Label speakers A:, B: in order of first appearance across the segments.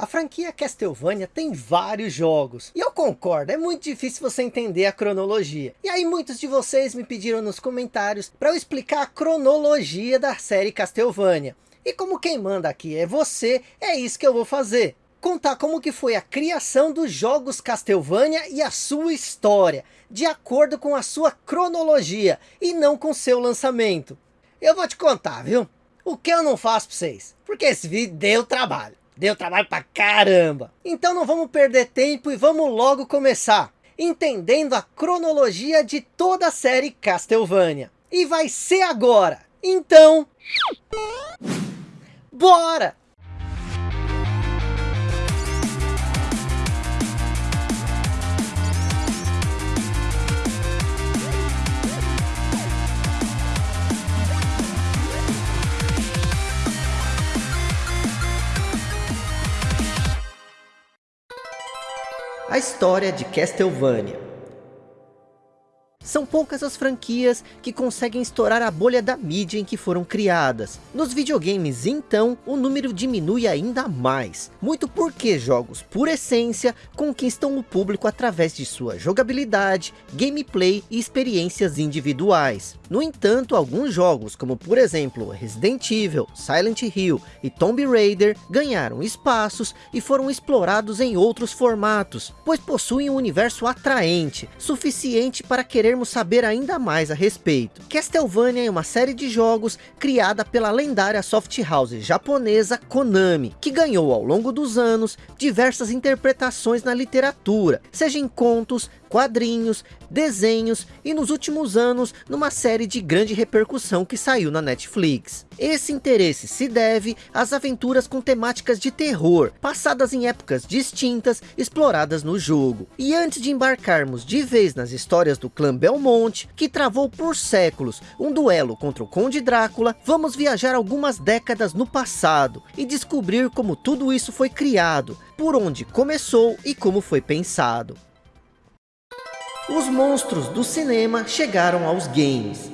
A: A franquia Castlevania tem vários jogos. E eu concordo, é muito difícil você entender a cronologia. E aí muitos de vocês me pediram nos comentários para eu explicar a cronologia da série Castlevania. E como quem manda aqui é você, é isso que eu vou fazer. Contar como que foi a criação dos jogos Castlevania e a sua história, de acordo com a sua cronologia, e não com seu lançamento. Eu vou te contar, viu? O que eu não faço para vocês, porque esse vídeo deu trabalho. Deu trabalho pra caramba. Então não vamos perder tempo e vamos logo começar. Entendendo a cronologia de toda a série Castlevania. E vai ser agora. Então... Bora! A história de Castlevania são poucas as franquias que conseguem estourar a bolha da mídia em que foram criadas. Nos videogames, então, o número diminui ainda mais. Muito porque jogos, por essência, conquistam o público através de sua jogabilidade, gameplay e experiências individuais. No entanto, alguns jogos, como por exemplo Resident Evil, Silent Hill e Tomb Raider, ganharam espaços e foram explorados em outros formatos, pois possuem um universo atraente, suficiente para querer querermos saber ainda mais a respeito. Castlevania é uma série de jogos criada pela lendária soft house japonesa Konami, que ganhou ao longo dos anos diversas interpretações na literatura, seja em contos, quadrinhos, desenhos e nos últimos anos numa série de grande repercussão que saiu na Netflix. Esse interesse se deve às aventuras com temáticas de terror, passadas em épocas distintas, exploradas no jogo. E antes de embarcarmos de vez nas histórias do clã Belmonte, que travou por séculos um duelo contra o Conde Drácula, vamos viajar algumas décadas no passado e descobrir como tudo isso foi criado, por onde começou e como foi pensado os monstros do cinema chegaram aos games.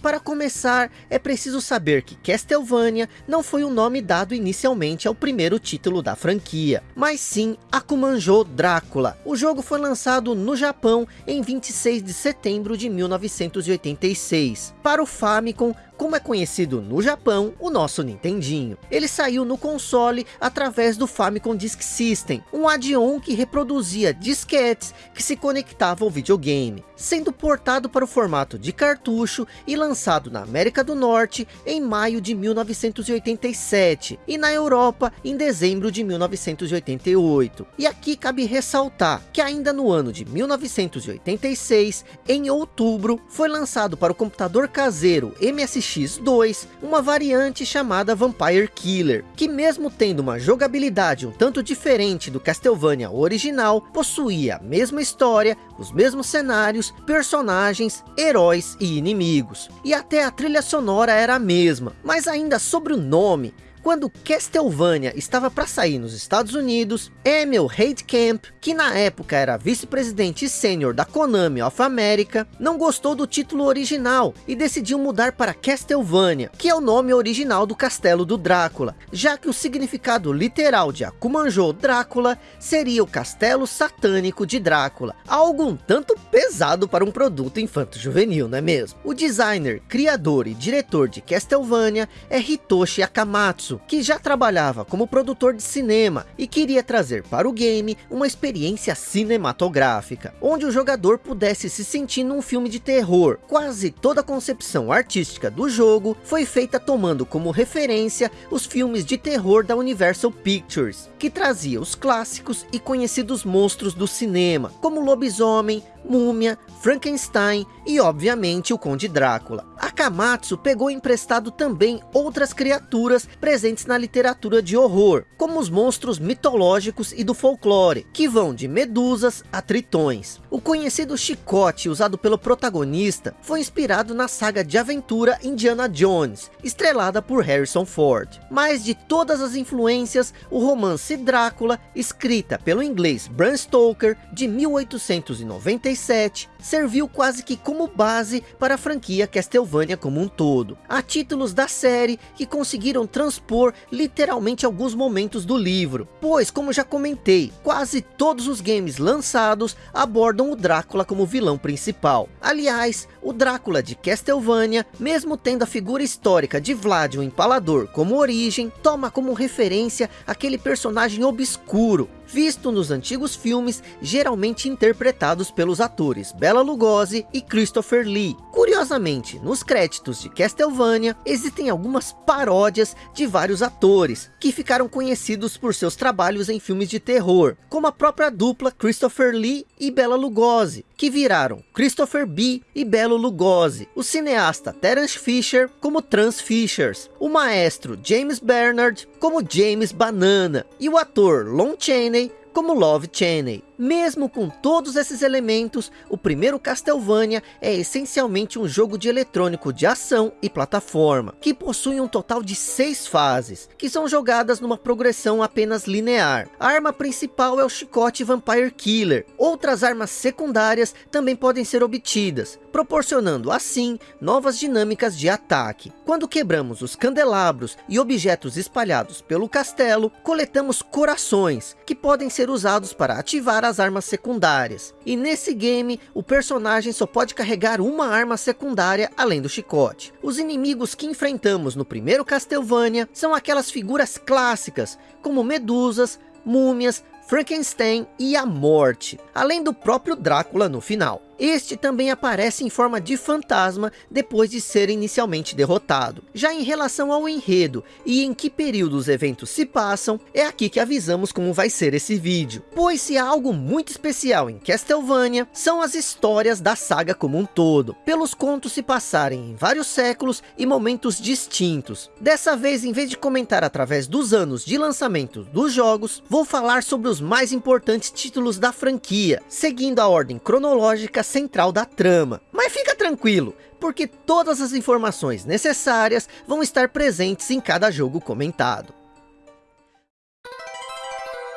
A: Para começar, é preciso saber que Castlevania não foi o nome dado inicialmente ao primeiro título da franquia, mas sim Akumanjo Drácula. O jogo foi lançado no Japão em 26 de setembro de 1986, para o Famicom como é conhecido no Japão, o nosso Nintendinho. Ele saiu no console através do Famicom Disk System, um add-on que reproduzia disquetes que se conectavam ao videogame, sendo portado para o formato de cartucho e lançado na América do Norte em maio de 1987 e na Europa em dezembro de 1988. E aqui cabe ressaltar que ainda no ano de 1986, em outubro, foi lançado para o computador caseiro MSX X2, uma variante chamada Vampire Killer, que mesmo tendo uma jogabilidade um tanto diferente do Castlevania original, possuía a mesma história, os mesmos cenários, personagens, heróis e inimigos. E até a trilha sonora era a mesma, mas ainda sobre o nome, quando Castlevania estava para sair nos Estados Unidos, Emil Heidkamp, que na época era vice-presidente sênior da Konami of America, não gostou do título original e decidiu mudar para Castlevania, que é o nome original do castelo do Drácula, já que o significado literal de Akumanjo Drácula seria o castelo satânico de Drácula, algo um tanto pesado para um produto infanto-juvenil, não é mesmo? O designer, criador e diretor de Castlevania é Hitoshi Akamatsu, que já trabalhava como produtor de cinema e queria trazer para o game uma experiência cinematográfica, onde o jogador pudesse se sentir num filme de terror. Quase toda a concepção artística do jogo foi feita tomando como referência os filmes de terror da Universal Pictures, que trazia os clássicos e conhecidos monstros do cinema, como Lobisomem, Múmia, Frankenstein e obviamente o Conde Drácula. Akamatsu pegou emprestado também outras criaturas presentes na literatura de horror, como os monstros mitológicos e do folclore, que vão de medusas a tritões. O conhecido chicote usado pelo protagonista foi inspirado na saga de aventura Indiana Jones, estrelada por Harrison Ford. Mas de todas as influências, o romance Drácula, escrita pelo inglês Bram Stoker, de 1896, 97, serviu quase que como base para a franquia Castlevania como um todo. Há títulos da série que conseguiram transpor literalmente alguns momentos do livro, pois como já comentei, quase todos os games lançados abordam o Drácula como vilão principal. Aliás, o Drácula de Castlevania, mesmo tendo a figura histórica de Vlad o Empalador como origem, toma como referência aquele personagem obscuro, visto nos antigos filmes, geralmente interpretados pelos atores Bela Lugosi e Christopher Lee. Curiosamente, nos créditos de Castlevania, existem algumas paródias de vários atores, que ficaram conhecidos por seus trabalhos em filmes de terror, como a própria dupla Christopher Lee e Bela Lugosi, que viraram Christopher B. e Belo Lugosi, o cineasta Terence Fisher como Trans Fishers, o maestro James Bernard como James Banana, e o ator Lon Chaney como Love Chaney. Mesmo com todos esses elementos, o primeiro Castlevania é essencialmente um jogo de eletrônico de ação e plataforma, que possui um total de seis fases, que são jogadas numa progressão apenas linear. A arma principal é o chicote Vampire Killer. Outras armas secundárias também podem ser obtidas, proporcionando assim novas dinâmicas de ataque. Quando quebramos os candelabros e objetos espalhados pelo castelo, coletamos corações, que podem ser usados para ativar as armas secundárias. E nesse game, o personagem só pode carregar uma arma secundária além do chicote. Os inimigos que enfrentamos no primeiro Castlevania são aquelas figuras clássicas, como medusas, múmias, Frankenstein e a morte, além do próprio Drácula no final. Este também aparece em forma de fantasma depois de ser inicialmente derrotado. Já em relação ao enredo e em que período os eventos se passam, é aqui que avisamos como vai ser esse vídeo. Pois se há algo muito especial em Castlevania, são as histórias da saga como um todo, pelos contos se passarem em vários séculos e momentos distintos. Dessa vez, em vez de comentar através dos anos de lançamento dos jogos, vou falar sobre os mais importantes títulos da franquia, seguindo a ordem cronológica central da trama. Mas fica tranquilo, porque todas as informações necessárias vão estar presentes em cada jogo comentado.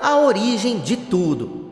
A: A origem de tudo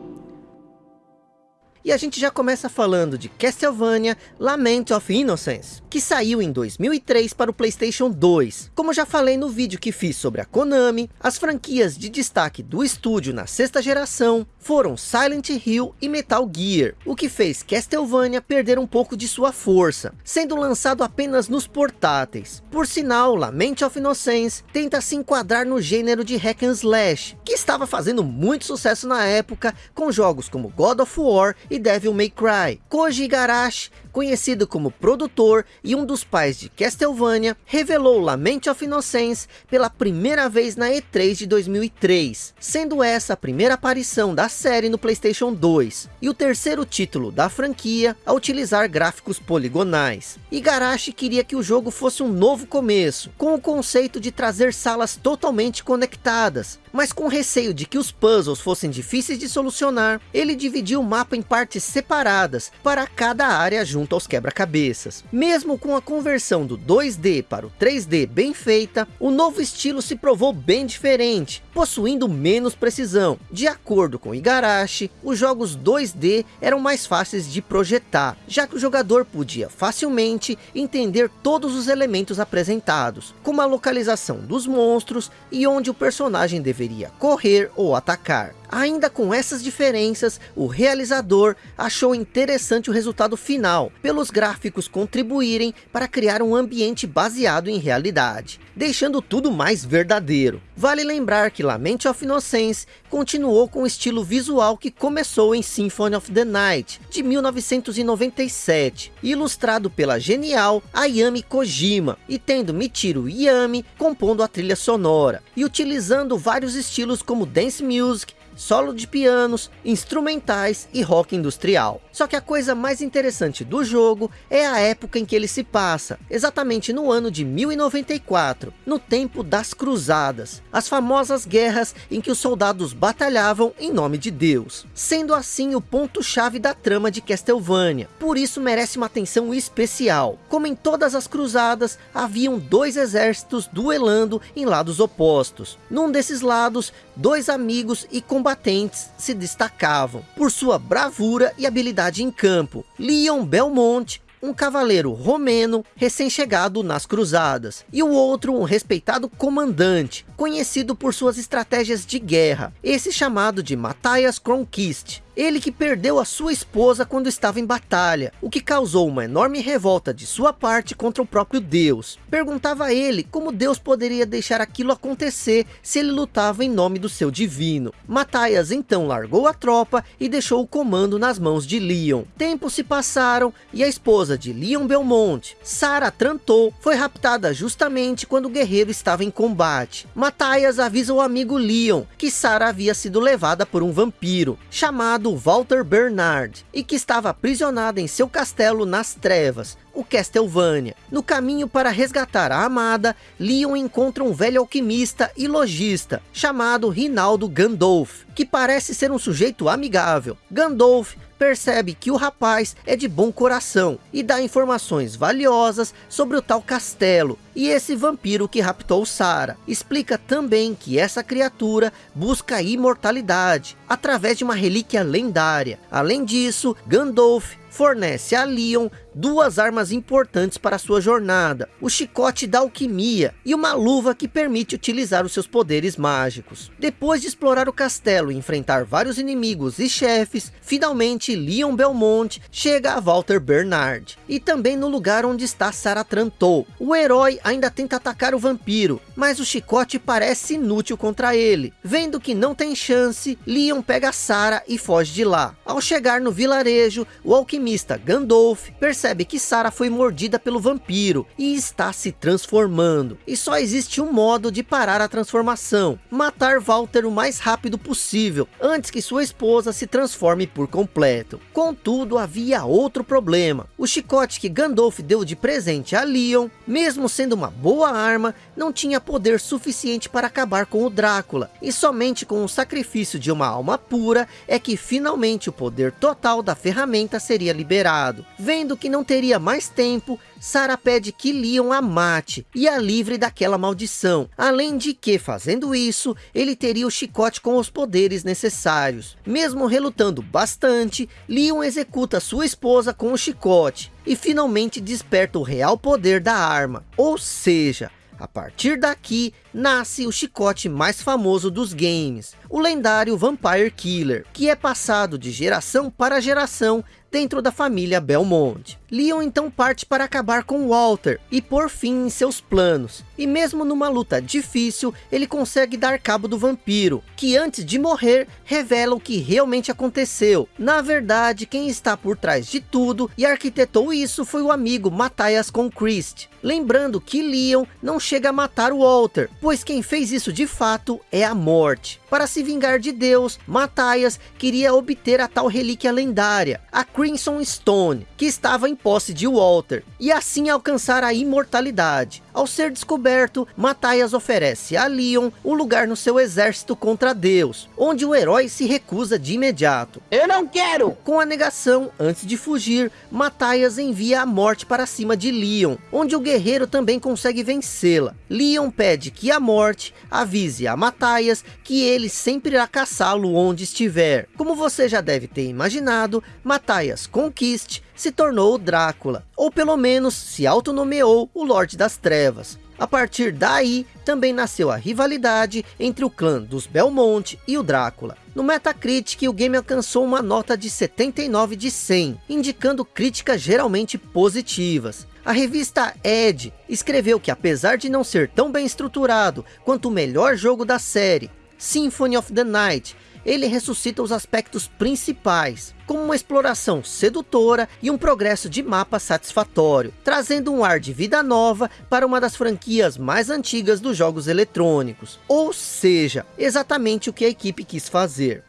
A: e a gente já começa falando de Castlevania Lament of Innocence, que saiu em 2003 para o Playstation 2. Como já falei no vídeo que fiz sobre a Konami, as franquias de destaque do estúdio na sexta geração foram Silent Hill e Metal Gear, o que fez Castlevania perder um pouco de sua força, sendo lançado apenas nos portáteis. Por sinal, Lament of Innocence tenta se enquadrar no gênero de hack and slash, que estava fazendo muito sucesso na época com jogos como God of War e Devil May Cry. Koji Igarashi conhecido como produtor e um dos pais de Castlevania, revelou Lament of Innocence pela primeira vez na E3 de 2003, sendo essa a primeira aparição da série no Playstation 2, e o terceiro título da franquia a utilizar gráficos poligonais. Igarashi queria que o jogo fosse um novo começo, com o conceito de trazer salas totalmente conectadas, mas com receio de que os puzzles fossem difíceis de solucionar, ele dividiu o mapa em partes separadas para cada área junto junto aos quebra-cabeças. Mesmo com a conversão do 2D para o 3D bem feita, o novo estilo se provou bem diferente, possuindo menos precisão. De acordo com Igarashi, os jogos 2D eram mais fáceis de projetar, já que o jogador podia facilmente entender todos os elementos apresentados, como a localização dos monstros e onde o personagem deveria correr ou atacar. Ainda com essas diferenças, o realizador achou interessante o resultado final, pelos gráficos contribuírem para criar um ambiente baseado em realidade, deixando tudo mais verdadeiro. Vale lembrar que Lament of Innocence continuou com o estilo visual que começou em Symphony of the Night, de 1997, ilustrado pela genial Ayami Kojima, e tendo Michiru Yami compondo a trilha sonora, e utilizando vários estilos como dance music, solo de pianos, instrumentais e rock industrial. Só que a coisa mais interessante do jogo é a época em que ele se passa, exatamente no ano de 1094, no tempo das cruzadas, as famosas guerras em que os soldados batalhavam em nome de Deus, sendo assim o ponto-chave da trama de Castlevania, por isso merece uma atenção especial. Como em todas as cruzadas, haviam dois exércitos duelando em lados opostos. Num desses lados, dois amigos e combatentes se destacavam, por sua bravura e habilidade em campo, Leon Belmont, um cavaleiro romeno recém-chegado nas cruzadas, e o outro um respeitado comandante, conhecido por suas estratégias de guerra, esse chamado de Matthias Cronquist. Ele que perdeu a sua esposa quando estava em batalha, o que causou uma enorme revolta de sua parte contra o próprio Deus. Perguntava a ele como Deus poderia deixar aquilo acontecer se ele lutava em nome do seu divino. Matthias então largou a tropa e deixou o comando nas mãos de Leon. Tempos se passaram e a esposa de Leon Belmont, Sarah Trantor, foi raptada justamente quando o guerreiro estava em combate. Matthias avisa o amigo Leon que Sarah havia sido levada por um vampiro, chamado chamado Walter Bernard, e que estava aprisionado em seu castelo nas trevas, o Castlevania. No caminho para resgatar a amada, Leon encontra um velho alquimista e lojista, chamado Rinaldo Gandolf, que parece ser um sujeito amigável. Gandolf percebe que o rapaz é de bom coração e dá informações valiosas sobre o tal castelo e esse vampiro que raptou Sarah. Explica também que essa criatura busca a imortalidade através de uma relíquia lendária. Além disso, Gandalf fornece a Leon duas armas importantes para sua jornada, o chicote da alquimia e uma luva que permite utilizar os seus poderes mágicos. Depois de explorar o castelo e enfrentar vários inimigos e chefes, finalmente Leon Belmont chega a Walter Bernard, e também no lugar onde está Sarah Trantou. O herói ainda tenta atacar o vampiro, mas o chicote parece inútil contra ele. Vendo que não tem chance, Leon pega Sarah e foge de lá. Ao chegar no vilarejo, o alquimista Gandalf percebe que Sarah foi mordida pelo vampiro e está se transformando. E só existe um modo de parar a transformação, matar Walter o mais rápido possível, antes que sua esposa se transforme por completo. Contudo, havia outro problema. O chicote que Gandalf deu de presente a Leon, mesmo sendo uma boa arma, não tinha poder suficiente para acabar com o Drácula. E somente com o sacrifício de uma alma pura, é que finalmente o poder total da ferramenta seria liberado. Vendo que não teria mais tempo, Sarah pede que Leon a mate e a livre daquela maldição. Além de que, fazendo isso, ele teria o chicote com os poderes necessários. Mesmo relutando bastante, Leon executa sua esposa com o chicote e finalmente desperta o real poder da arma. Ou seja, a partir daqui, nasce o chicote mais famoso dos games, o lendário Vampire Killer, que é passado de geração para geração dentro da família Belmont. Leon então parte para acabar com Walter e por fim em seus planos. E mesmo numa luta difícil, ele consegue dar cabo do vampiro, que antes de morrer, revela o que realmente aconteceu. Na verdade, quem está por trás de tudo e arquitetou isso foi o amigo Matthias Conquist. Lembrando que Leon não chega a matar o Walter, pois quem fez isso de fato é a morte. Para se vingar de Deus, Matthias queria obter a tal relíquia lendária, a Crimson Stone, que estava em posse de Walter, e assim alcançar a imortalidade. Ao ser descoberto, Matthias oferece a Leon um lugar no seu exército contra Deus, onde o herói se recusa de imediato.
B: Eu não quero!
A: Com a negação, antes de fugir, Matthias envia a morte para cima de Leon, onde o guerreiro também consegue vencê-la. Leon pede que a morte avise a Matthias que ele sempre irá caçá-lo onde estiver. Como você já deve ter imaginado, Matthias Conquiste se tornou o Drácula, ou pelo menos se autonomeou o Lorde das Trevas. A partir daí, também nasceu a rivalidade entre o clã dos Belmont e o Drácula. No Metacritic, o game alcançou uma nota de 79 de 100, indicando críticas geralmente positivas. A revista Edge escreveu que apesar de não ser tão bem estruturado quanto o melhor jogo da série, Symphony of the Night, ele ressuscita os aspectos principais, como uma exploração sedutora e um progresso de mapa satisfatório, trazendo um ar de vida nova para uma das franquias mais antigas dos jogos eletrônicos. Ou seja, exatamente o que a equipe quis fazer.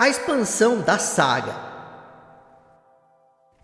A: A expansão da saga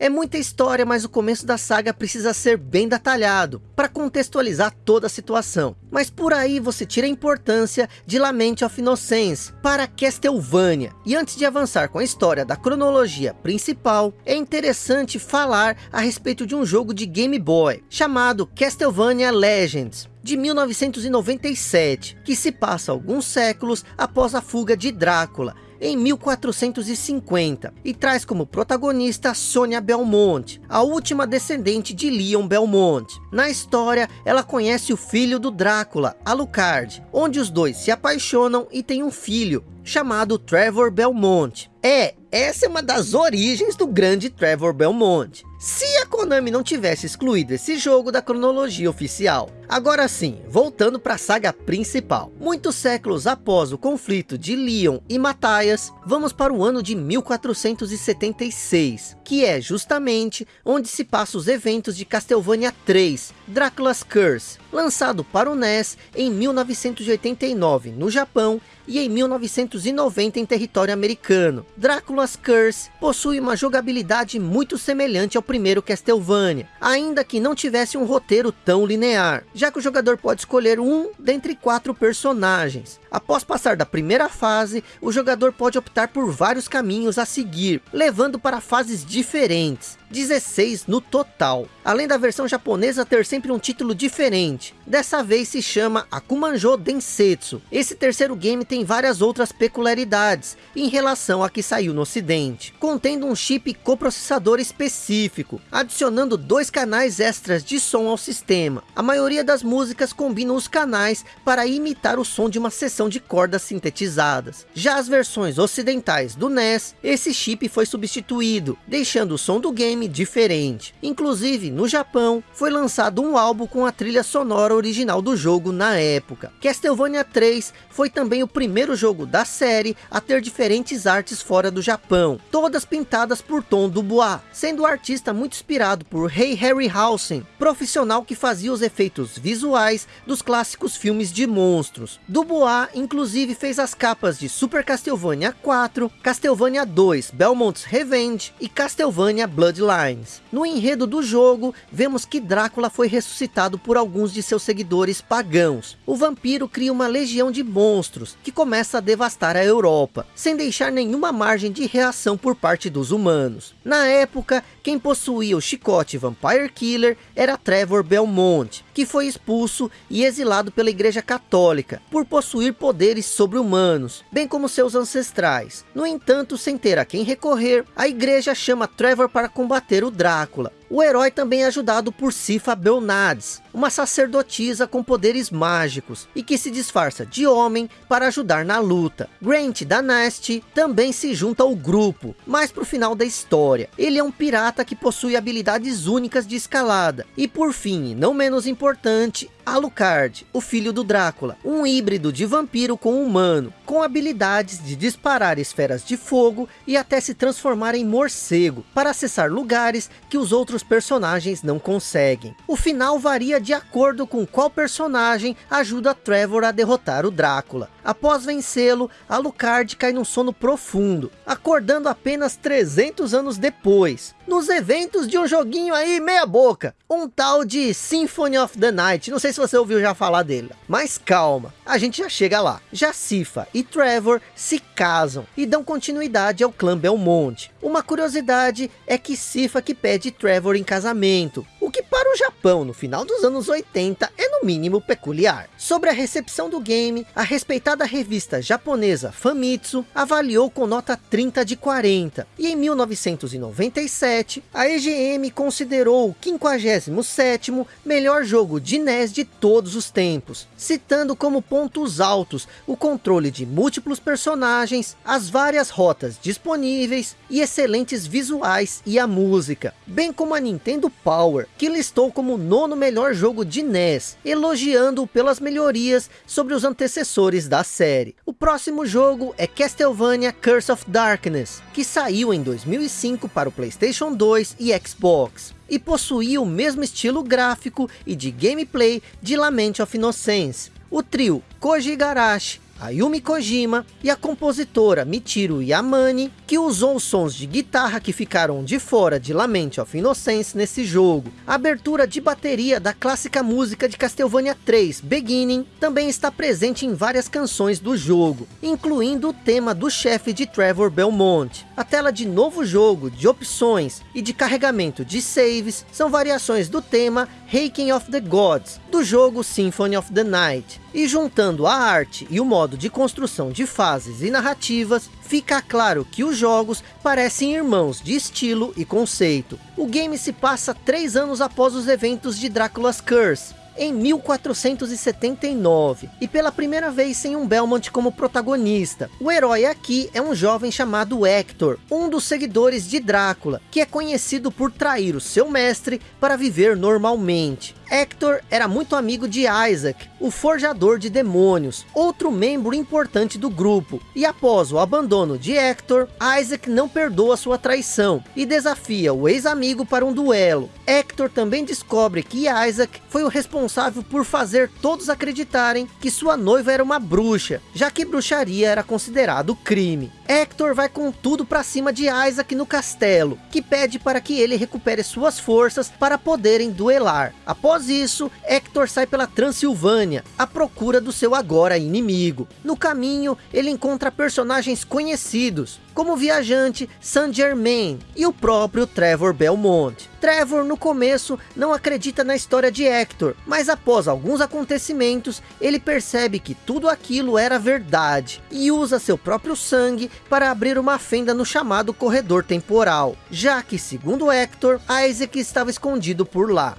A: é muita história, mas o começo da saga precisa ser bem detalhado, para contextualizar toda a situação. Mas por aí você tira a importância de Lament of Innocence para Castlevania. E antes de avançar com a história da cronologia principal, é interessante falar a respeito de um jogo de Game Boy, chamado Castlevania Legends de 1997, que se passa alguns séculos após a fuga de Drácula, em 1450, e traz como protagonista Sonia Belmont, a última descendente de Leon Belmont. Na história, ela conhece o filho do Drácula, Alucard, onde os dois se apaixonam e têm um filho, chamado Trevor Belmont. É, essa é uma das origens do grande Trevor Belmont. Se a Konami não tivesse excluído esse jogo da cronologia oficial. Agora sim, voltando para a saga principal. Muitos séculos após o conflito de Leon e Matthias, vamos para o ano de 1476, que é justamente onde se passam os eventos de Castlevania 3, Dracula's Curse, lançado para o NES em 1989 no Japão e em 1990 em território americano. Drácula's Curse possui uma jogabilidade muito semelhante ao primeiro Castlevania, ainda que não tivesse um roteiro tão linear, já que o jogador pode escolher um dentre quatro personagens. Após passar da primeira fase, o jogador pode optar por vários caminhos a seguir, levando para fases diferentes. 16 no total. Além da versão japonesa ter sempre um título diferente. Dessa vez se chama Akumanjo Densetsu. Esse terceiro game tem várias outras peculiaridades em relação a que saiu no ocidente. Contendo um chip coprocessador específico, adicionando dois canais extras de som ao sistema. A maioria das músicas combinam os canais para imitar o som de uma sessão de cordas sintetizadas. Já as versões ocidentais do NES, esse chip foi substituído, deixando o som do game diferente. Inclusive, no Japão, foi lançado um álbum com a trilha sonora original do jogo na época. Castlevania 3 foi também o primeiro jogo da série a ter diferentes artes fora do Japão, todas pintadas por Tom Dubois, sendo o artista muito inspirado por Rei Harryhausen, profissional que fazia os efeitos visuais dos clássicos filmes de monstros. Dubois inclusive fez as capas de Super Castlevania 4, Castlevania 2 Belmont's Revenge e Castlevania Bloodlines. No enredo do jogo, vemos que Drácula foi ressuscitado por alguns de seus seguidores pagãos. O vampiro cria uma legião de monstros, que começa a devastar a Europa, sem deixar nenhuma margem de reação por parte dos humanos. Na época, quem possuía o chicote Vampire Killer era Trevor Belmont, que foi expulso e exilado pela igreja católica, por possuir poderes sobre-humanos, bem como seus ancestrais. No entanto, sem ter a quem recorrer, a igreja chama Trevor para combater o Drácula. O herói também é ajudado por Sifa Belnades, uma sacerdotisa com poderes mágicos e que se disfarça de homem para ajudar na luta. Grant da Nast também se junta ao grupo, para o final da história. Ele é um pirata que possui habilidades únicas de escalada. E por fim, não menos importante, importante Alucard, o filho do Drácula, um híbrido de vampiro com humano, com habilidades de disparar esferas de fogo e até se transformar em morcego, para acessar lugares que os outros personagens não conseguem. O final varia de acordo com qual personagem ajuda Trevor a derrotar o Drácula. Após vencê-lo, Alucard cai num sono profundo, acordando apenas 300 anos depois, nos eventos de um joguinho aí meia boca, um tal de Symphony of the Night, não sei se você ouviu já falar dele, mas calma, a gente já chega lá. Já Sifa e Trevor se casam e dão continuidade ao clã Belmont. Uma curiosidade é que Sifa que pede Trevor em casamento, o que para o Japão no final dos anos 80 é no mínimo peculiar. Sobre a recepção do game, a respeitada revista japonesa Famitsu avaliou com nota 30 de 40, e em 1997 a EGM considerou o 57º melhor jogo de NES de todos os tempos, citando como pontos altos o controle de múltiplos personagens, as várias rotas disponíveis e excelentes visuais e a música, bem como a Nintendo Power, que listou como o nono melhor jogo de NES, elogiando-o pelas melhorias sobre os antecessores da série. O próximo jogo é Castlevania Curse of Darkness, que saiu em 2005 para o Playstation 2 e Xbox e possuía o mesmo estilo gráfico e de gameplay de Lament of Innocence. O trio Koji Igarashi, Ayumi Kojima e a compositora Michiru Yamane, que usou sons de guitarra que ficaram de fora de Lament of Innocence nesse jogo. A abertura de bateria da clássica música de Castlevania 3, Beginning, também está presente em várias canções do jogo, incluindo o tema do chefe de Trevor Belmont. A tela de novo jogo, de opções e de carregamento de saves são variações do tema Haken of the Gods, do jogo Symphony of the Night. E juntando a arte e o modo de construção de fases e narrativas, fica claro que os jogos parecem irmãos de estilo e conceito. O game se passa três anos após os eventos de Drácula's Curse, em 1479, e pela primeira vez sem um Belmont como protagonista. O herói aqui é um jovem chamado Hector, um dos seguidores de Drácula, que é conhecido por trair o seu mestre para viver normalmente. Hector era muito amigo de Isaac, o forjador de demônios, outro membro importante do grupo. E após o abandono de Hector, Isaac não perdoa sua traição e desafia o ex-amigo para um duelo. Hector também descobre que Isaac foi o responsável por fazer todos acreditarem que sua noiva era uma bruxa, já que bruxaria era considerado crime. Hector vai com tudo para cima de Isaac no castelo, que pede para que ele recupere suas forças para poderem duelar. Após isso, Hector sai pela Transilvânia, à procura do seu agora inimigo. No caminho, ele encontra personagens conhecidos, como o viajante Saint Germain e o próprio Trevor Belmont. Trevor no começo não acredita na história de Hector, mas após alguns acontecimentos, ele percebe que tudo aquilo era verdade, e usa seu próprio sangue para abrir uma fenda no chamado corredor temporal, já que segundo Hector, Isaac estava escondido por lá.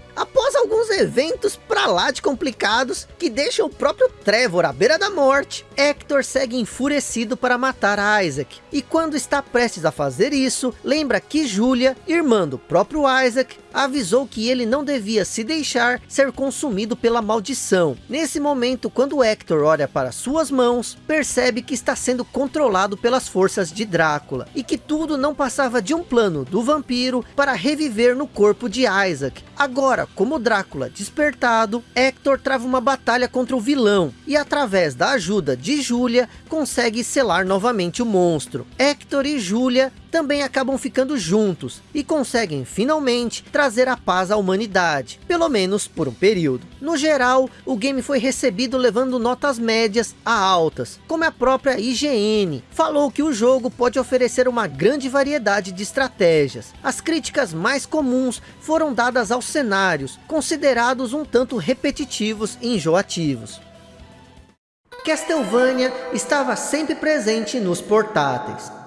A: Alguns eventos pra lá de complicados, que deixam o próprio Trevor à beira da morte, Hector segue enfurecido para matar Isaac, e quando está prestes a fazer isso, lembra que Julia, irmã do próprio Isaac, avisou que ele não devia se deixar ser consumido pela maldição. Nesse momento, quando Hector olha para suas mãos, percebe que está sendo controlado pelas forças de Drácula, e que tudo não passava de um plano do vampiro para reviver no corpo de Isaac. Agora, como Drácula despertado, Hector trava uma batalha contra o vilão, e através da ajuda de Julia, consegue selar novamente o monstro. Hector e Julia também acabam ficando juntos e conseguem finalmente trazer a paz à humanidade, pelo menos por um período. No geral, o game foi recebido levando notas médias a altas, como a própria IGN falou que o jogo pode oferecer uma grande variedade de estratégias. As críticas mais comuns foram dadas aos cenários, considerados um tanto repetitivos e enjoativos. Castlevania estava sempre presente nos portáteis.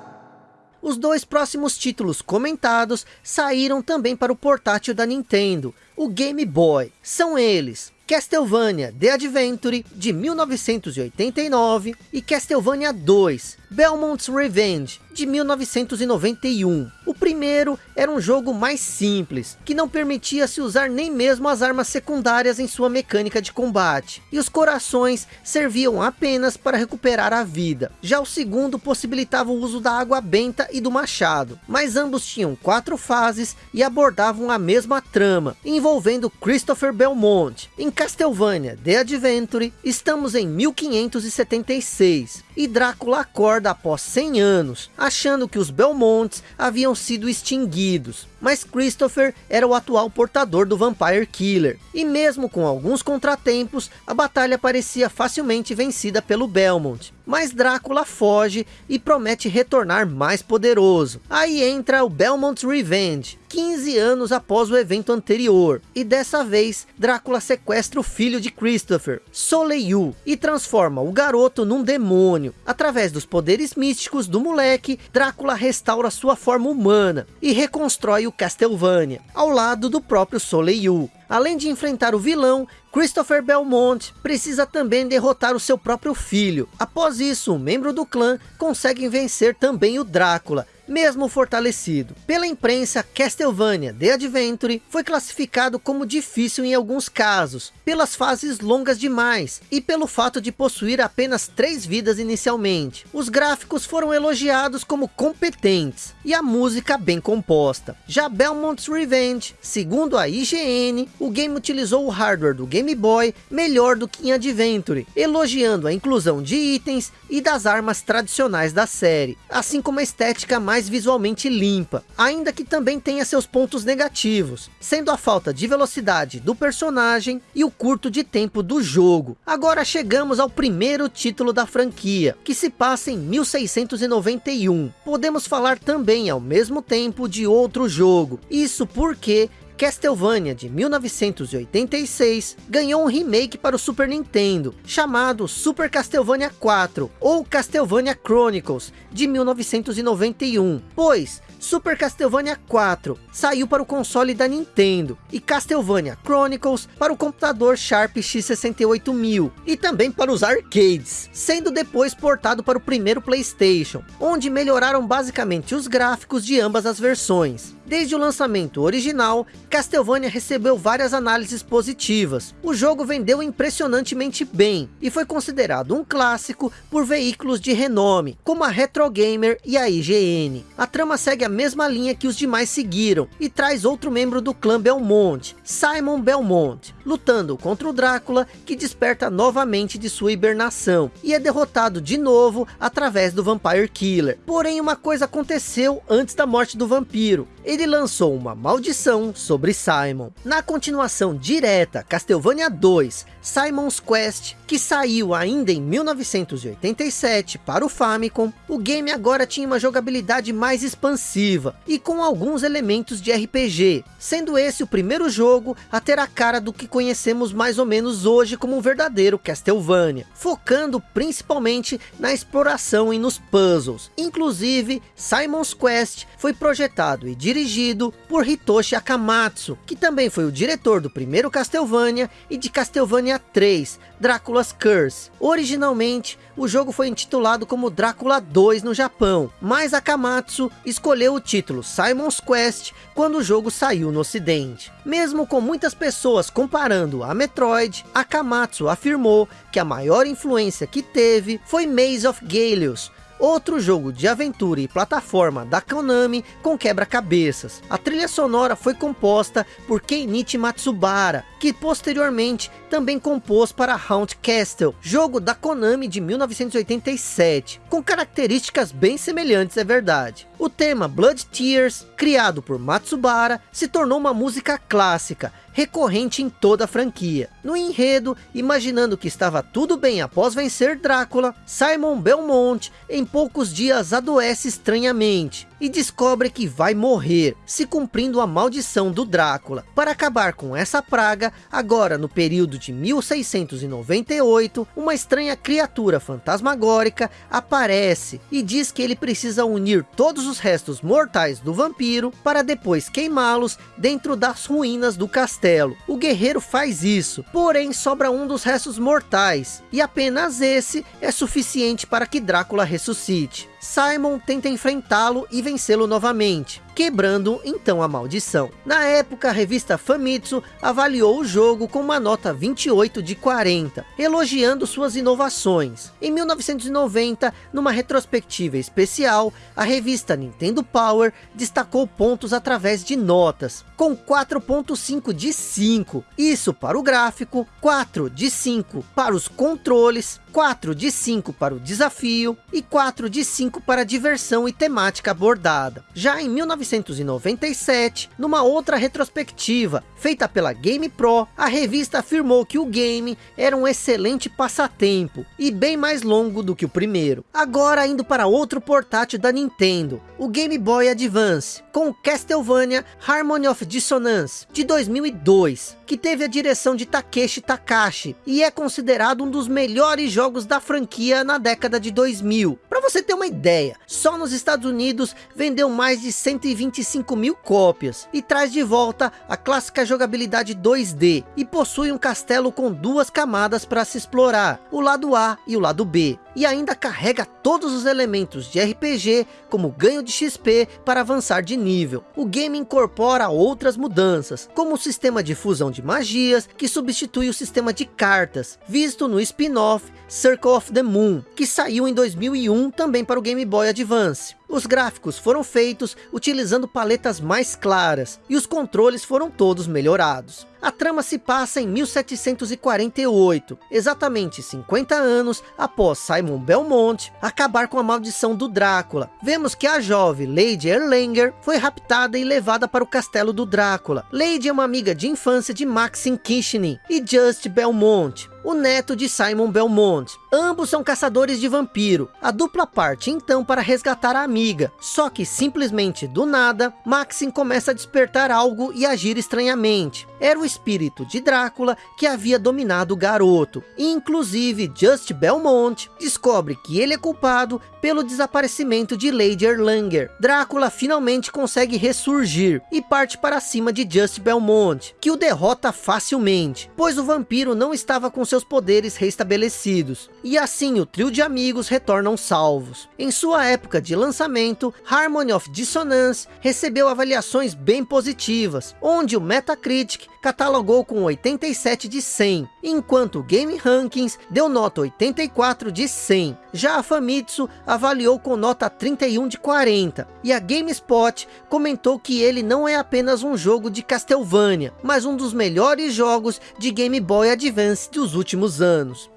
A: Os dois próximos títulos comentados saíram também para o portátil da Nintendo, o Game Boy. São eles, Castlevania The Adventure, de 1989, e Castlevania 2, Belmont's Revenge, de 1991. O primeiro era um jogo mais simples, que não permitia se usar nem mesmo as armas secundárias em sua mecânica de combate, e os corações serviam apenas para recuperar a vida. Já o segundo possibilitava o uso da água benta e do machado, mas ambos tinham quatro fases e abordavam a mesma trama, envolvendo Christopher Belmont. Em Castlevania The Adventure, estamos em 1576, e Drácula acorda após 100 anos, achando que os Belmonts haviam sido extinguidos. Mas Christopher era o atual portador do Vampire Killer. E mesmo com alguns contratempos, a batalha parecia facilmente vencida pelo Belmont. Mas Drácula foge e promete retornar mais poderoso. Aí entra o Belmont's Revenge, 15 anos após o evento anterior. E dessa vez, Drácula sequestra o filho de Christopher, Soleil, e transforma o garoto num demônio. Através dos poderes místicos do moleque, Drácula restaura sua forma humana e reconstrói o Castlevania, ao lado do próprio Soleil. Além de enfrentar o vilão, Christopher Belmont precisa também derrotar o seu próprio filho. Após isso, um membro do clã consegue vencer também o Drácula, mesmo fortalecido. Pela imprensa, Castlevania The Adventure foi classificado como difícil em alguns casos, pelas fases longas demais, e pelo fato de possuir apenas três vidas inicialmente. Os gráficos foram elogiados como competentes, e a música bem composta. Já Belmont's Revenge, segundo a IGN, o game utilizou o hardware do Game Boy melhor do que em Adventure, elogiando a inclusão de itens e das armas tradicionais da série, assim como a estética mais mais visualmente limpa, ainda que também tenha seus pontos negativos, sendo a falta de velocidade do personagem e o curto de tempo do jogo. Agora chegamos ao primeiro título da franquia, que se passa em 1691. Podemos falar também ao mesmo tempo de outro jogo, isso porque Castlevania de 1986 ganhou um remake para o Super Nintendo, chamado Super Castlevania 4, ou Castlevania Chronicles, de 1991, pois Super Castlevania 4 saiu para o console da Nintendo e Castlevania Chronicles para o computador Sharp X68000 e também para os arcades, sendo depois portado para o primeiro Playstation, onde melhoraram basicamente os gráficos de ambas as versões. Desde o lançamento original, Castlevania recebeu várias análises positivas. O jogo vendeu impressionantemente bem e foi considerado um clássico por veículos de renome, como a Retro Gamer e a IGN. A trama segue a mesma linha que os demais seguiram e traz outro membro do clã Belmont, Simon Belmont, lutando contra o Drácula que desperta novamente de sua hibernação e é derrotado de novo através do Vampire Killer. Porém uma coisa aconteceu antes da morte do vampiro ele lançou uma maldição sobre Simon. Na continuação direta, Castlevania 2, Simon's Quest, que saiu ainda em 1987 para o Famicom, o game agora tinha uma jogabilidade mais expansiva e com alguns elementos de RPG, sendo esse o primeiro jogo a ter a cara do que conhecemos mais ou menos hoje como um verdadeiro Castlevania, focando principalmente na exploração e nos puzzles. Inclusive, Simon's Quest foi projetado e dirigido dirigido por Hitoshi Akamatsu, que também foi o diretor do primeiro Castlevania e de Castlevania 3, Drácula's Curse. Originalmente, o jogo foi intitulado como Drácula 2 no Japão, mas Akamatsu escolheu o título Simon's Quest quando o jogo saiu no ocidente. Mesmo com muitas pessoas comparando a Metroid, Akamatsu afirmou que a maior influência que teve foi Maze of Galios, outro jogo de aventura e plataforma da Konami com quebra-cabeças. A trilha sonora foi composta por Keinichi Matsubara, que posteriormente também compôs para Haunt Castle, jogo da Konami de 1987, com características bem semelhantes, é verdade. O tema Blood Tears, criado por Matsubara, se tornou uma música clássica, recorrente em toda a franquia. No enredo, imaginando que estava tudo bem após vencer Drácula, Simon Belmont em poucos dias adoece estranhamente e descobre que vai morrer, se cumprindo a maldição do Drácula. Para acabar com essa praga, agora no período de 1698, uma estranha criatura fantasmagórica aparece e diz que ele precisa unir todos os restos mortais do vampiro para depois queimá-los dentro das ruínas do castelo. O guerreiro faz isso, porém sobra um dos restos mortais, e apenas esse é suficiente para que Drácula ressuscite. Simon tenta enfrentá-lo e vencê-lo novamente, quebrando então a maldição. Na época, a revista Famitsu avaliou o jogo com uma nota 28 de 40, elogiando suas inovações. Em 1990, numa retrospectiva especial, a revista Nintendo Power destacou pontos através de notas, com 4.5 de 5, isso para o gráfico, 4 de 5 para os controles, 4 de 5 para o desafio e 4 de 5 para a diversão e temática abordada. Já em 1997, numa outra retrospectiva, feita pela Game Pro, a revista afirmou que o game era um excelente passatempo e bem mais longo do que o primeiro. Agora indo para outro portátil da Nintendo, o Game Boy Advance, com Castlevania Harmony of Dissonance, de 2002, que teve a direção de Takeshi Takashi, e é considerado um dos melhores jogos da franquia na década de 2000. Para você ter uma ideia, só nos Estados Unidos vendeu mais de 125 mil cópias e traz de volta a clássica jogabilidade 2D e possui um castelo com duas camadas para se explorar, o lado A e o lado B. E ainda carrega todos os elementos de RPG, como ganho de XP para avançar de nível. O game incorpora outras mudanças, como o sistema de fusão de magias, que substitui o sistema de cartas, visto no spin-off Circle of the Moon, que saiu em 2001 também para o Game Boy Advance. Os gráficos foram feitos utilizando paletas mais claras e os controles foram todos melhorados. A trama se passa em 1748, exatamente 50 anos após Simon Belmont acabar com a maldição do Drácula. Vemos que a jovem Lady Erlanger foi raptada e levada para o castelo do Drácula. Lady é uma amiga de infância de Maxim Kishnin e Just Belmont, o neto de Simon Belmont. Ambos são caçadores de vampiro. A dupla parte então para resgatar a amiga. Só que simplesmente do nada, Maxim começa a despertar algo e agir estranhamente. Era o espírito de Drácula que havia dominado o garoto. Inclusive, Just Belmont descobre que ele é culpado pelo desaparecimento de Lady Erlanger. Drácula finalmente consegue ressurgir e parte para cima de Just Belmont, que o derrota facilmente, pois o vampiro não estava com seus poderes restabelecidos. E assim o trio de amigos retornam salvos. Em sua época de lançamento, Harmony of Dissonance recebeu avaliações bem positivas, onde o Metacritic catalogou com 87 de 100, enquanto Game Rankings deu nota 84 de 100. Já a Famitsu avaliou com nota 31 de 40, e a GameSpot comentou que ele não é apenas um jogo de Castlevania, mas um dos melhores jogos de Game Boy Advance dos últimos anos.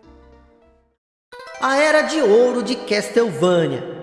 A: A Era de Ouro de Castlevania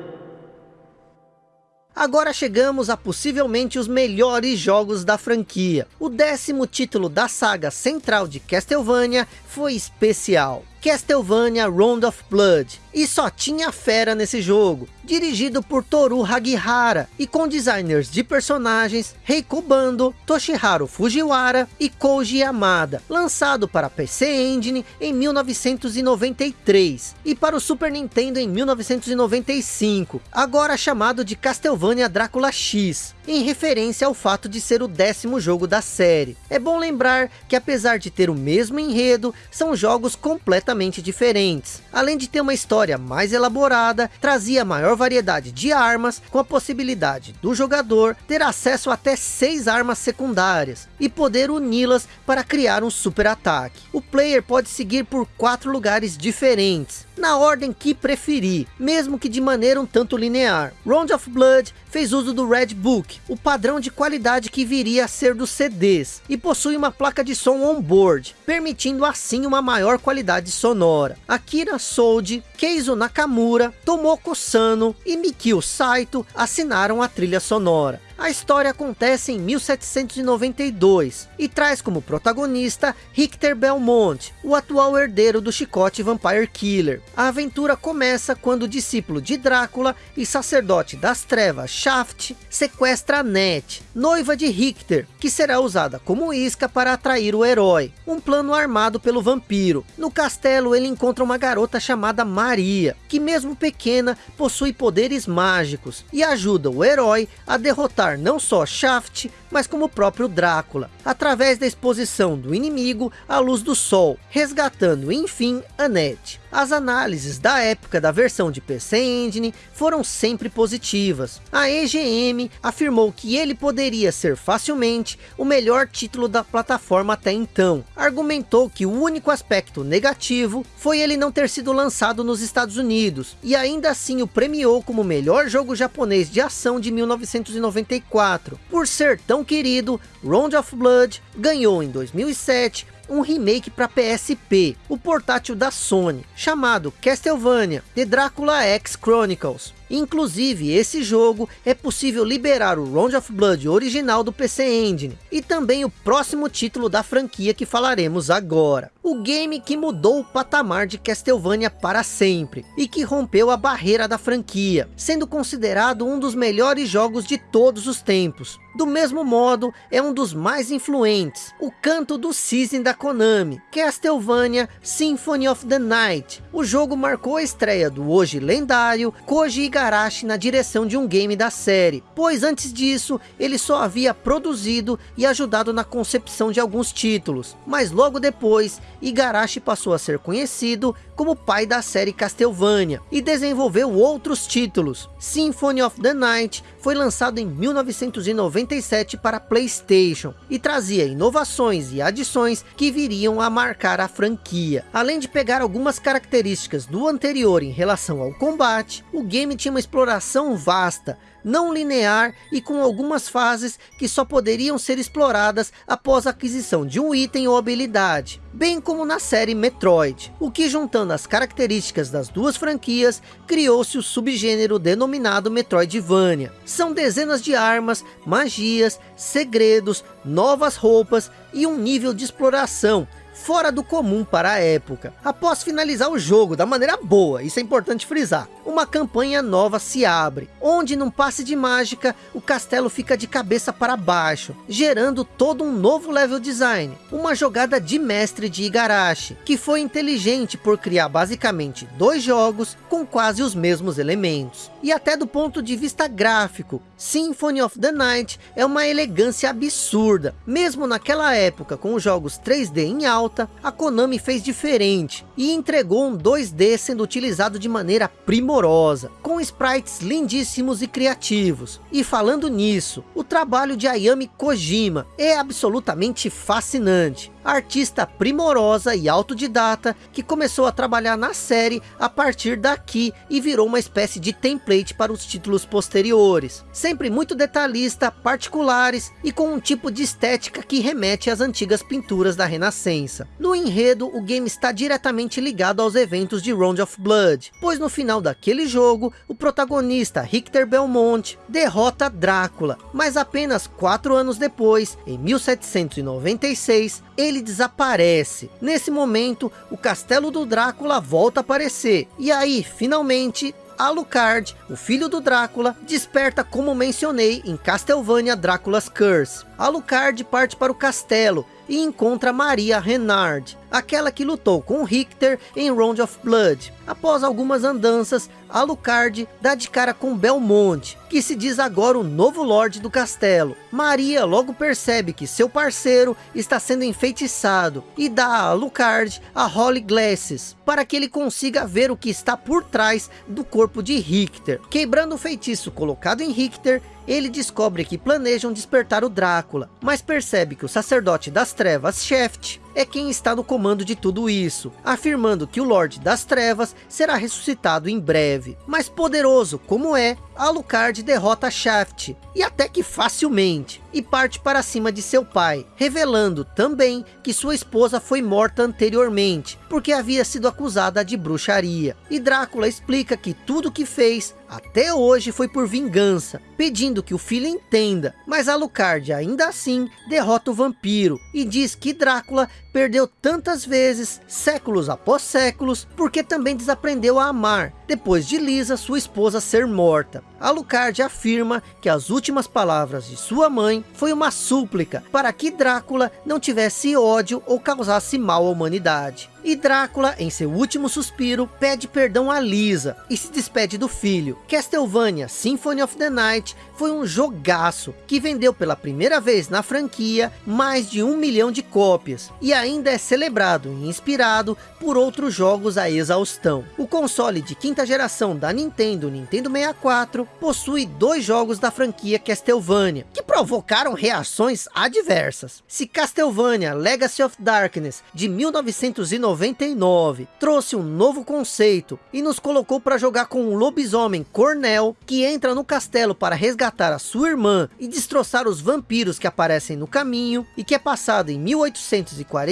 A: Agora chegamos a possivelmente os melhores jogos da franquia. O décimo título da saga central de Castlevania foi especial. Castlevania Round of Blood, e só tinha fera nesse jogo, dirigido por Toru Hagihara, e com designers de personagens Reiko Bando, Toshiharu Fujiwara e Koji Yamada, lançado para PC Engine em 1993, e para o Super Nintendo em 1995, agora chamado de Castlevania Drácula X, em referência ao fato de ser o décimo jogo da série. É bom lembrar que apesar de ter o mesmo enredo, são jogos completamente diferentes. Além de ter uma história mais elaborada, trazia maior variedade de armas, com a possibilidade do jogador ter acesso até seis armas secundárias, e poder uni-las para criar um super ataque. O player pode seguir por quatro lugares diferentes, na ordem que preferir, mesmo que de maneira um tanto linear. Round of Blood fez uso do Red Book, o padrão de qualidade que viria a ser dos CDs, e possui uma placa de som on-board, permitindo assim uma maior qualidade sonora. Akira Sold, Keizo Nakamura, Tomoko Sano e Mikio Saito assinaram a trilha sonora. A história acontece em 1792 e traz como protagonista Richter Belmont, o atual herdeiro do chicote Vampire Killer. A aventura começa quando o discípulo de Drácula e sacerdote das trevas Shaft sequestra Annette, noiva de Richter, que será usada como isca para atrair o herói. Um plano armado pelo vampiro. No castelo ele encontra uma garota chamada Maria, que mesmo pequena possui poderes mágicos e ajuda o herói a derrotar não só Shaft, mas como o próprio Drácula, através da exposição do inimigo à luz do sol, resgatando enfim Annette. As análises da época da versão de PC Engine foram sempre positivas. A EGM afirmou que ele poderia ser facilmente o melhor título da plataforma até então. Argumentou que o único aspecto negativo foi ele não ter sido lançado nos Estados Unidos, e ainda assim o premiou como o melhor jogo japonês de ação de 1994. Por ser tão querido, Round of Blood ganhou em 2007 um remake para PSP, o portátil da Sony, chamado Castlevania The Dracula X Chronicles. Inclusive, esse jogo é possível liberar o Round of Blood original do PC Engine, e também o próximo título da franquia que falaremos agora. O game que mudou o patamar de Castlevania para sempre, e que rompeu a barreira da franquia, sendo considerado um dos melhores jogos de todos os tempos. Do mesmo modo, é um dos mais influentes, o canto do Season da Konami, Castlevania Symphony of the Night. O jogo marcou a estreia do hoje lendário Koji Igarashi na direção de um game da série, pois antes disso, ele só havia produzido e ajudado na concepção de alguns títulos, mas logo depois, Igarashi passou a ser conhecido como pai da série Castlevania, e desenvolveu outros títulos. Symphony of the Night foi lançado em 1997 para Playstation, e trazia inovações e adições que viriam a marcar a franquia. Além de pegar algumas características do anterior em relação ao combate, o game tinha uma exploração vasta, não linear e com algumas fases que só poderiam ser exploradas após a aquisição de um item ou habilidade, bem como na série Metroid, o que juntando as características das duas franquias, criou-se o subgênero denominado Metroidvania. São dezenas de armas, magias, segredos, novas roupas e um nível de exploração fora do comum para a época. Após finalizar o jogo da maneira boa, isso é importante frisar, uma campanha nova se abre, onde num passe de mágica, o castelo fica de cabeça para baixo, gerando todo um novo level design, uma jogada de mestre de Igarashi, que foi inteligente por criar basicamente dois jogos com quase os mesmos elementos. E até do ponto de vista gráfico, Symphony of the Night é uma elegância absurda. Mesmo naquela época, com os jogos 3D em alta, a Konami fez diferente e entregou um 2D sendo utilizado de maneira primorosa, com sprites lindíssimos e criativos. E falando nisso, o trabalho de Ayami Kojima é absolutamente fascinante artista primorosa e autodidata que começou a trabalhar na série a partir daqui e virou uma espécie de template para os títulos posteriores. Sempre muito detalhista, particulares e com um tipo de estética que remete às antigas pinturas da Renascença. No enredo, o game está diretamente ligado aos eventos de Round of Blood, pois no final daquele jogo, o protagonista Richter Belmont derrota Drácula, mas apenas quatro anos depois, em 1796, ele ele desaparece. Nesse momento, o castelo do Drácula volta a aparecer. E aí, finalmente, Alucard, o filho do Drácula, desperta como mencionei em Castlevania Drácula's Curse. Alucard parte para o castelo e encontra Maria Renard, aquela que lutou com Richter em Round of Blood. Após algumas andanças, Alucard dá de cara com Belmont, que se diz agora o novo Lorde do castelo. Maria logo percebe que seu parceiro está sendo enfeitiçado e dá a Alucard a Holy Glasses, para que ele consiga ver o que está por trás do corpo de Richter. Quebrando o feitiço colocado em Richter, ele descobre que planejam despertar o Drácula, mas percebe que o sacerdote das trevas, Shaft, é quem está no comando de tudo isso, afirmando que o Lorde das Trevas será ressuscitado em breve. Mas poderoso como é, Alucard derrota Shaft, e até que facilmente, e parte para cima de seu pai, revelando também que sua esposa foi morta anteriormente, porque havia sido acusada de bruxaria. E Drácula explica que tudo que fez até hoje foi por vingança, pedindo que o filho entenda, mas Alucard ainda assim derrota o vampiro e diz que Drácula perdeu tantas vezes, séculos após séculos, porque também desaprendeu a amar, depois de Lisa, sua esposa, ser morta. Alucard afirma que as últimas palavras de sua mãe foi uma súplica para que Drácula não tivesse ódio ou causasse mal à humanidade. E Drácula, em seu último suspiro, pede perdão a Lisa e se despede do filho. Castlevania Symphony of the Night foi um jogaço que vendeu pela primeira vez na franquia mais de um milhão de cópias e ainda é celebrado e inspirado por outros jogos a exaustão. O console de quinta geração da Nintendo, Nintendo 64, possui dois jogos da franquia Castlevania, que provocaram reações adversas. Se Castlevania Legacy of Darkness, de 1999, trouxe um novo conceito e nos colocou para jogar com um lobisomem Cornell, que entra no castelo para resgatar a sua irmã e destroçar os vampiros que aparecem no caminho, e que é passado em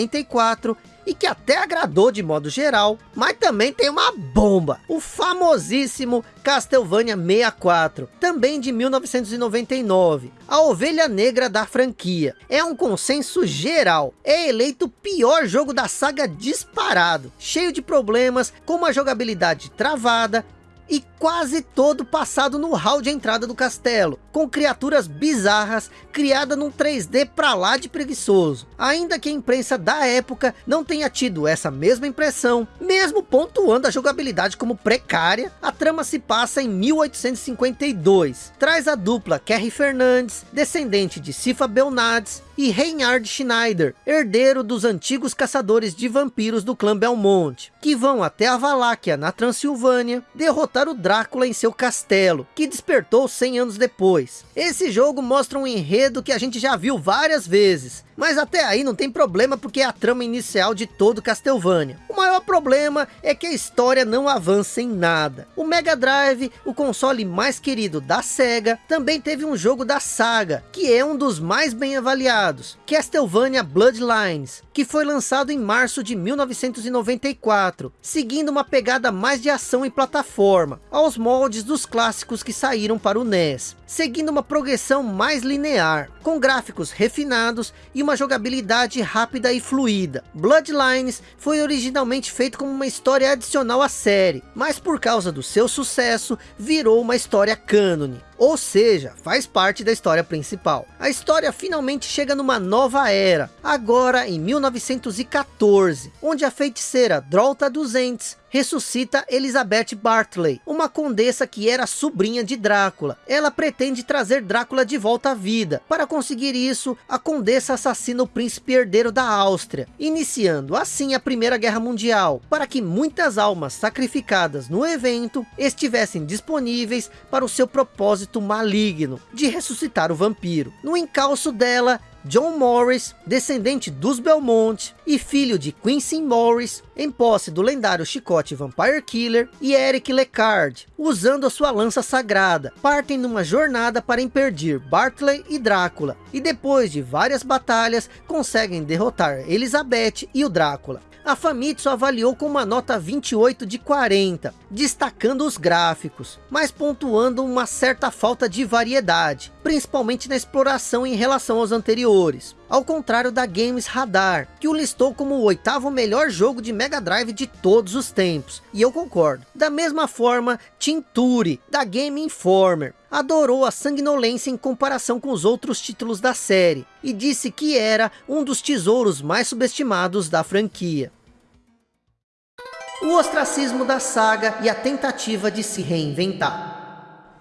A: 1844, e que até agradou de modo geral, mas também tem uma bomba, o famosíssimo Castlevania 64, também de 1999, a ovelha negra da franquia. É um consenso geral, é eleito o pior jogo da saga disparado, cheio de problemas, com uma jogabilidade travada, e quase todo passado no hall de entrada do castelo, com criaturas bizarras, criadas num 3D pra lá de preguiçoso. Ainda que a imprensa da época não tenha tido essa mesma impressão, mesmo pontuando a jogabilidade como precária, a trama se passa em 1852. Traz a dupla Kerry Fernandes, descendente de Sifa Belnades, e Reinhard Schneider, herdeiro dos antigos caçadores de vampiros do clã Belmont, que vão até a Valáquia, na Transilvânia, derrotar o Drácula em seu castelo, que despertou 100 anos depois. Esse jogo mostra um enredo que a gente já viu várias vezes, mas até aí não tem problema porque é a trama inicial de todo Castlevania. O maior problema é que a história não avança em nada. O Mega Drive, o console mais querido da SEGA, também teve um jogo da saga, que é um dos mais bem avaliados, Castlevania Bloodlines, que foi lançado em março de 1994, seguindo uma pegada mais de ação e plataforma, aos moldes dos clássicos que saíram para o NES, seguindo uma progressão mais linear, com gráficos refinados e uma jogabilidade rápida e fluida. Bloodlines foi originalmente feito como uma história adicional à série, mas por causa do seu sucesso, virou uma história cânone. Ou seja, faz parte da história principal. A história finalmente chega numa nova era, agora em 1914, onde a feiticeira Drolta dos Ents ressuscita Elizabeth Bartley, uma condessa que era sobrinha de Drácula. Ela pretende trazer Drácula de volta à vida. Para conseguir isso, a condessa assassina o príncipe herdeiro da Áustria, iniciando assim a Primeira Guerra Mundial, para que muitas almas sacrificadas no evento estivessem disponíveis para o seu propósito maligno de ressuscitar o vampiro. No encalço dela, John Morris, descendente dos Belmont e filho de Quincy Morris, em posse do lendário chicote Vampire Killer, e Eric Lecard, usando a sua lança sagrada, partem numa jornada para impedir Bartley e Drácula, e depois de várias batalhas, conseguem derrotar Elizabeth e o Drácula a Famitsu avaliou com uma nota 28 de 40, destacando os gráficos, mas pontuando uma certa falta de variedade, principalmente na exploração em relação aos anteriores. Ao contrário da Games Radar, que o listou como o oitavo melhor jogo de Mega Drive de todos os tempos, e eu concordo. Da mesma forma, Tinturi, da Game Informer, adorou a sanguinolência em comparação com os outros títulos da série, e disse que era um dos tesouros mais subestimados da franquia. O ostracismo da saga e a tentativa de se reinventar.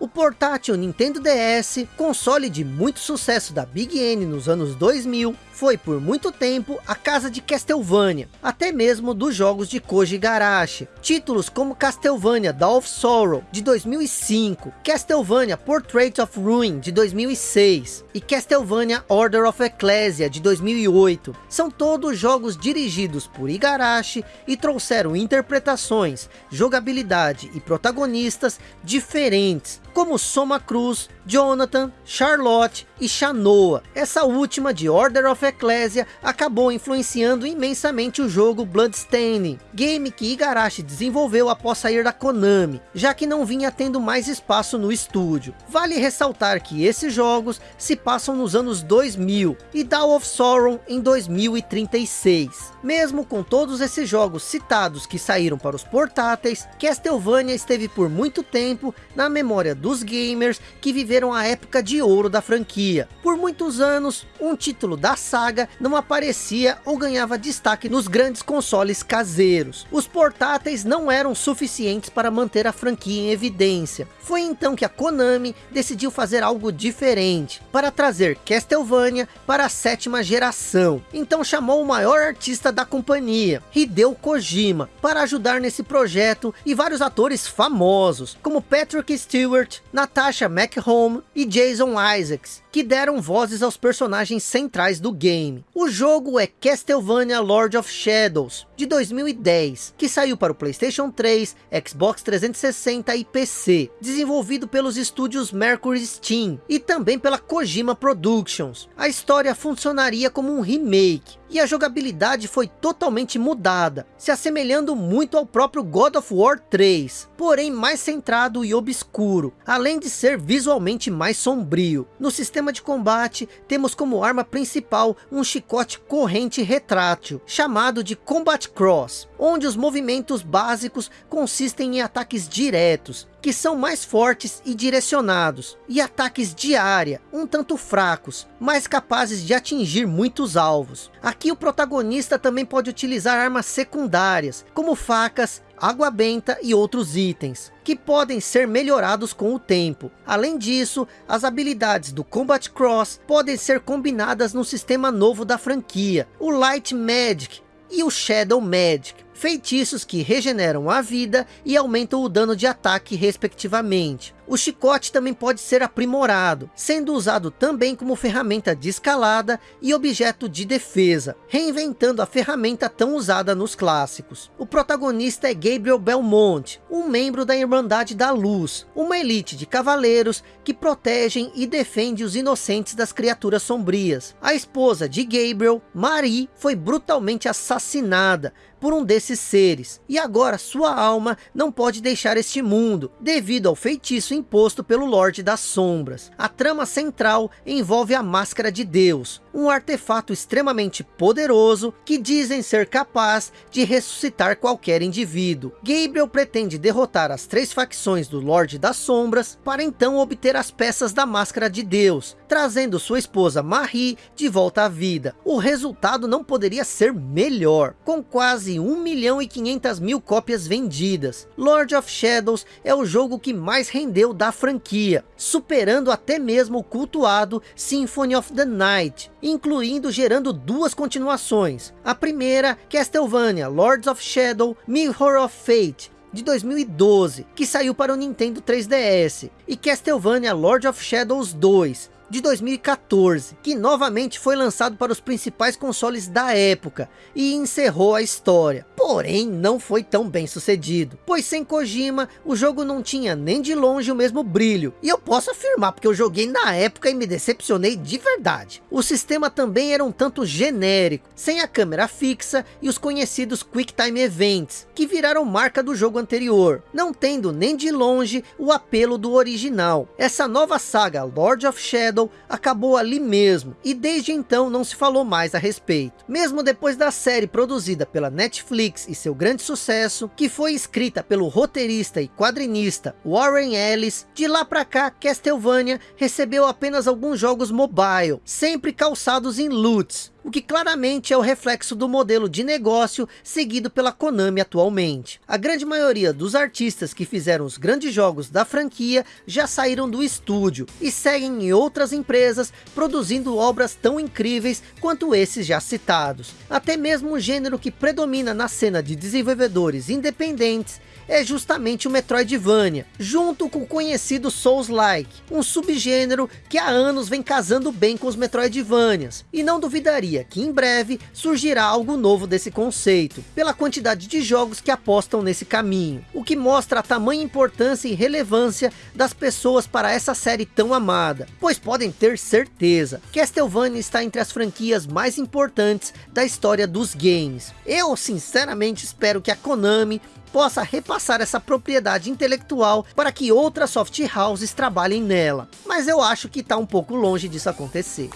A: O portátil Nintendo DS, console de muito sucesso da Big N nos anos 2000, foi por muito tempo a casa de Castlevania, até mesmo dos jogos de Koji Garashi. Títulos como Castlevania Dawn of Sorrow, de 2005, Castlevania Portrait of Ruin, de 2006, e Castlevania Order of Ecclesia, de 2008, são todos jogos dirigidos por Igarashi e trouxeram interpretações, jogabilidade e protagonistas diferentes, como Soma Cruz, Jonathan, Charlotte e Shanoa. Essa última de Order of Ecclesia acabou influenciando imensamente o jogo Bloodstained, game que Igarashi desenvolveu após sair da Konami, já que não vinha tendo mais espaço no estúdio. Vale ressaltar que esses jogos se passam nos anos 2000 e Dawn of Sorrow em 2036. Mesmo com todos esses jogos citados que saíram para os portáteis, Castlevania esteve por muito tempo na memória dos gamers que viveram a época de ouro da franquia. Por muitos anos, um título da saga não aparecia ou ganhava destaque nos grandes consoles caseiros. Os portáteis não eram suficientes para manter a franquia em evidência. Foi então que a Konami decidiu fazer algo diferente, para trazer Castlevania para a sétima geração. Então chamou o maior artista da companhia, Hideo Kojima, para ajudar nesse projeto e vários atores famosos, como Patrick Stewart, Natasha McHome e Jason Isaacs, que deram vozes aos personagens centrais do game. O jogo é Castlevania Lord of Shadows, de 2010, que saiu para o Playstation 3, Xbox 360 e PC, desenvolvido pelos estúdios Mercury Steam e também pela Kojima Productions. A história funcionaria como um remake, e a jogabilidade foi totalmente mudada, se assemelhando muito ao próprio God of War 3, porém mais centrado e obscuro, além de ser visualmente mais sombrio. No sistema de combate, temos como arma principal um chicote corrente retrátil, chamado de Combat Cross, onde os movimentos básicos consistem em ataques diretos, que são mais fortes e direcionados, e ataques de área, um tanto fracos, mas capazes de atingir muitos alvos. Aqui o protagonista também pode utilizar armas secundárias, como facas, água benta e outros itens, que podem ser melhorados com o tempo. Além disso, as habilidades do Combat Cross podem ser combinadas no sistema novo da franquia, o Light Magic e o Shadow Magic, feitiços que regeneram a vida e aumentam o dano de ataque respectivamente. O chicote também pode ser aprimorado, sendo usado também como ferramenta de escalada e objeto de defesa, reinventando a ferramenta tão usada nos clássicos. O protagonista é Gabriel Belmont, um membro da Irmandade da Luz, uma elite de cavaleiros que protegem e defende os inocentes das criaturas sombrias. A esposa de Gabriel, Marie, foi brutalmente assassinada por um desses seres, e agora sua alma não pode deixar este mundo, devido ao feitiço imposto pelo Lorde das Sombras. A trama central envolve a Máscara de Deus, um artefato extremamente poderoso que dizem ser capaz de ressuscitar qualquer indivíduo. Gabriel pretende derrotar as três facções do Lorde das Sombras para então obter as peças da Máscara de Deus, trazendo sua esposa Marie de volta à vida. O resultado não poderia ser melhor, com quase 1 milhão e 500 mil cópias vendidas. Lord of Shadows é o jogo que mais rendeu da franquia, superando até mesmo o cultuado Symphony of the Night, incluindo gerando duas continuações. A primeira, Castlevania Lords of Shadow Mirror of Fate, de 2012, que saiu para o Nintendo 3DS, e Castlevania Lord of Shadows 2, de 2014, que novamente foi lançado para os principais consoles da época e encerrou a história. Porém, não foi tão bem sucedido, pois sem Kojima, o jogo não tinha nem de longe o mesmo brilho. E eu posso afirmar, porque eu joguei na época e me decepcionei de verdade. O sistema também era um tanto genérico, sem a câmera fixa e os conhecidos Quick Time Events, que viraram marca do jogo anterior, não tendo nem de longe o apelo do original. Essa nova saga, Lord of Shadow, acabou ali mesmo, e desde então não se falou mais a respeito. Mesmo depois da série produzida pela Netflix e seu grande sucesso, que foi escrita pelo roteirista e quadrinista Warren Ellis, de lá para cá Castlevania recebeu apenas alguns jogos mobile, sempre calçados em loots, o que claramente é o reflexo do modelo de negócio seguido pela Konami atualmente. A grande maioria dos artistas que fizeram os grandes jogos da franquia já saíram do estúdio e seguem em outras empresas produzindo obras tão incríveis quanto esses já citados. Até mesmo o gênero que predomina na cena de desenvolvedores independentes é justamente o Metroidvania, junto com o conhecido Souls-like, um subgênero que há anos vem casando bem com os Metroidvanias, e não duvidaria que em breve surgirá algo novo desse conceito, pela quantidade de jogos que apostam nesse caminho, o que mostra a tamanha importância e relevância das pessoas para essa série tão amada, pois podem ter certeza, Castlevania está entre as franquias mais importantes da história dos games. Eu sinceramente espero que a Konami possa repassar essa propriedade intelectual para que outras soft houses trabalhem nela. Mas eu acho que está um pouco longe disso acontecer.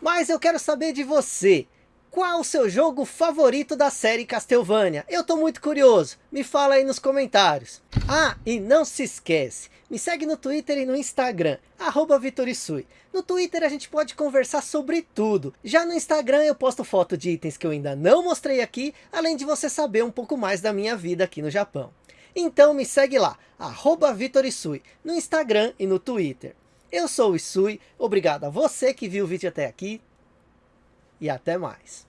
A: Mas eu quero saber de você. Qual o seu jogo favorito da série Castlevania? Eu tô muito curioso, me fala aí nos comentários. Ah, e não se esquece, me segue no Twitter e no Instagram, arroba Vitorisui. No Twitter a gente pode conversar sobre tudo. Já no Instagram eu posto foto de itens que eu ainda não mostrei aqui, além de você saber um pouco mais da minha vida aqui no Japão. Então me segue lá, arroba Vitorisui, no Instagram e no Twitter. Eu sou o Isui, obrigado a você que viu o vídeo até aqui, e até mais.